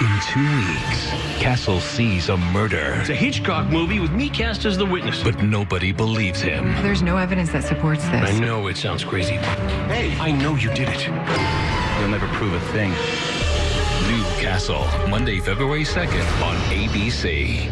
In two weeks, Castle sees a murder, It's a Hitchcock movie with me cast as the witness. but nobody believes him. There's no evidence that supports this. I know it sounds crazy. Hey, I know you did it. You'll never prove a thing. New Castle, Monday, February 2nd on ABC.